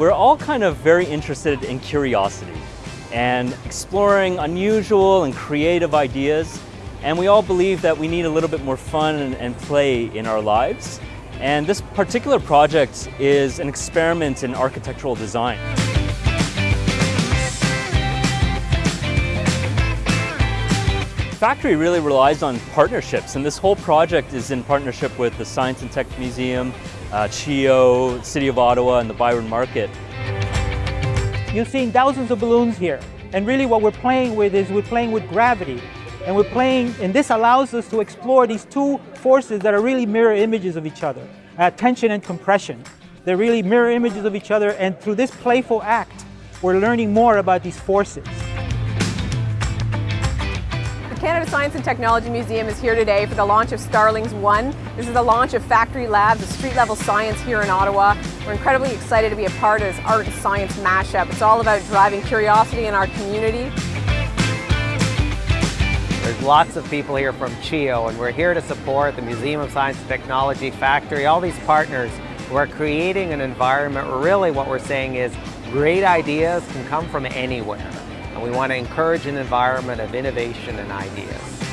we're all kind of very interested in curiosity and exploring unusual and creative ideas. And we all believe that we need a little bit more fun and, and play in our lives. And this particular project is an experiment in architectural design. Factory really relies on partnerships and this whole project is in partnership with the Science and Tech Museum, uh, CHEO, City of Ottawa and the ByWard Market. You're seeing thousands of balloons here and really what we're playing with is we're playing with gravity and we're playing and this allows us to explore these two forces that are really mirror images of each other, uh, tension and compression. They're really mirror images of each other and through this playful act we're learning more about these forces. Canada Science and Technology Museum is here today for the launch of Starlings One. This is the launch of Factory Labs, a street-level science here in Ottawa. We're incredibly excited to be a part of this art and science mashup. It's all about driving curiosity in our community. There's lots of people here from CHEO and we're here to support the Museum of Science and Technology Factory, all these partners who are creating an environment where really what we're saying is great ideas can come from anywhere. And we want to encourage an environment of innovation and ideas.